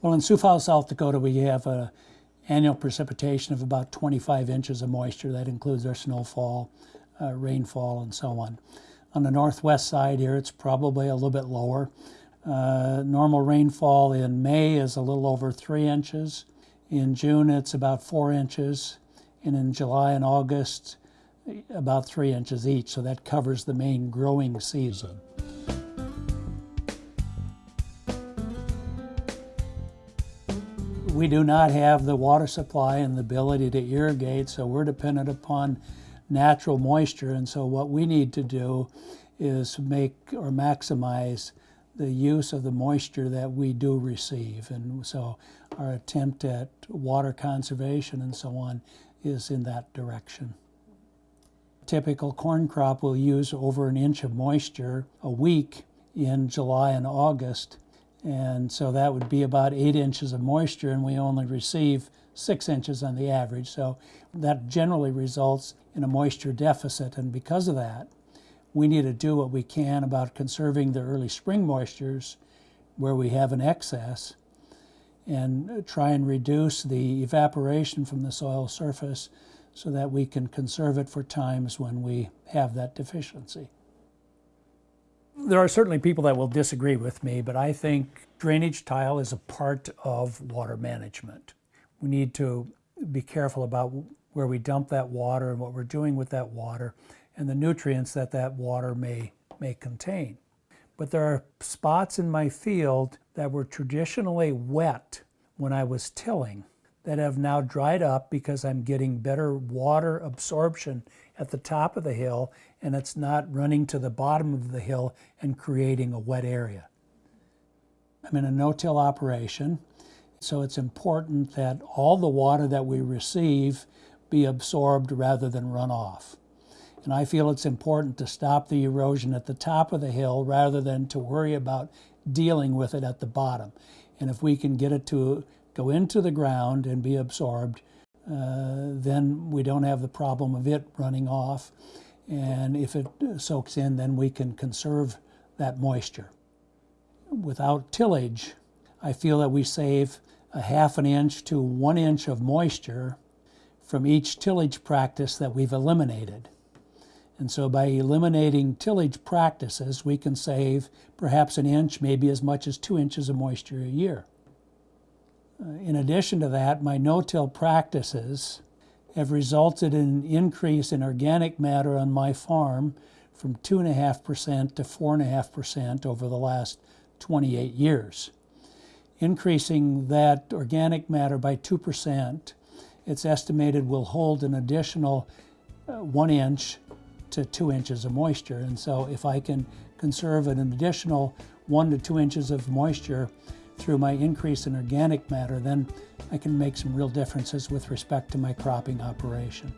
Well, in Sioux Falls, South Dakota, we have a annual precipitation of about 25 inches of moisture. That includes our snowfall, uh, rainfall, and so on. On the northwest side here, it's probably a little bit lower. Uh, normal rainfall in May is a little over three inches. In June, it's about four inches. And in July and August, about three inches each. So that covers the main growing season. We do not have the water supply and the ability to irrigate, so we're dependent upon natural moisture. And so what we need to do is make or maximize the use of the moisture that we do receive. And so our attempt at water conservation and so on is in that direction. Typical corn crop will use over an inch of moisture a week in July and August and so that would be about eight inches of moisture, and we only receive six inches on the average. So that generally results in a moisture deficit. And because of that, we need to do what we can about conserving the early spring moistures where we have an excess and try and reduce the evaporation from the soil surface so that we can conserve it for times when we have that deficiency. There are certainly people that will disagree with me, but I think drainage tile is a part of water management. We need to be careful about where we dump that water and what we're doing with that water and the nutrients that that water may, may contain. But there are spots in my field that were traditionally wet when I was tilling that have now dried up because I'm getting better water absorption at the top of the hill and it's not running to the bottom of the hill and creating a wet area. I'm in a no-till operation, so it's important that all the water that we receive be absorbed rather than run off. And I feel it's important to stop the erosion at the top of the hill rather than to worry about dealing with it at the bottom. And if we can get it to go into the ground and be absorbed, uh, then we don't have the problem of it running off. And if it soaks in, then we can conserve that moisture. Without tillage, I feel that we save a half an inch to one inch of moisture from each tillage practice that we've eliminated. And so by eliminating tillage practices, we can save perhaps an inch, maybe as much as two inches of moisture a year. In addition to that, my no-till practices have resulted in an increase in organic matter on my farm from 2.5% to 4.5% over the last 28 years. Increasing that organic matter by 2%, it's estimated will hold an additional uh, one inch to two inches of moisture. And so if I can conserve an additional one to two inches of moisture through my increase in organic matter, then I can make some real differences with respect to my cropping operation.